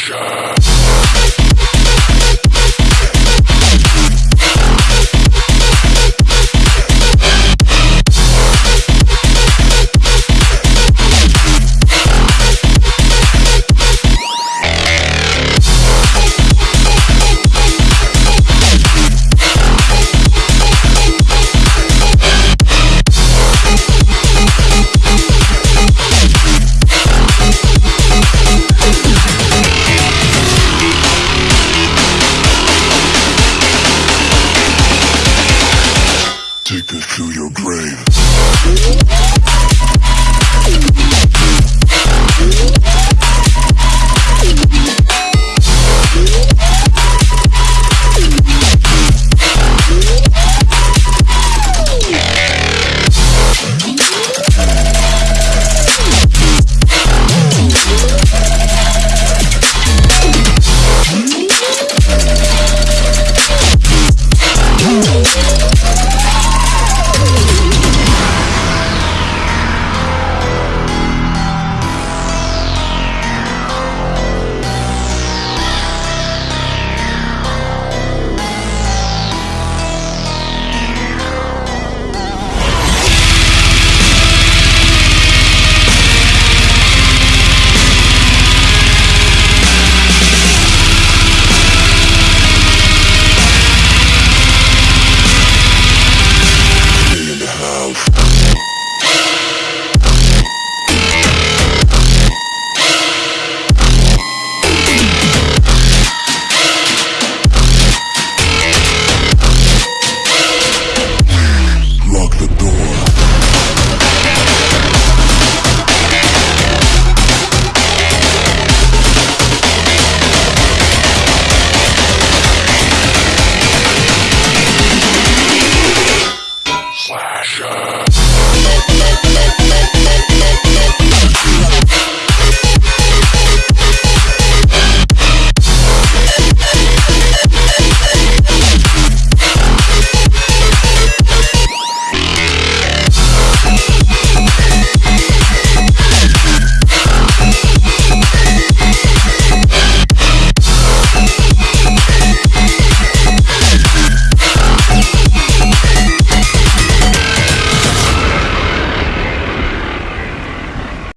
Action!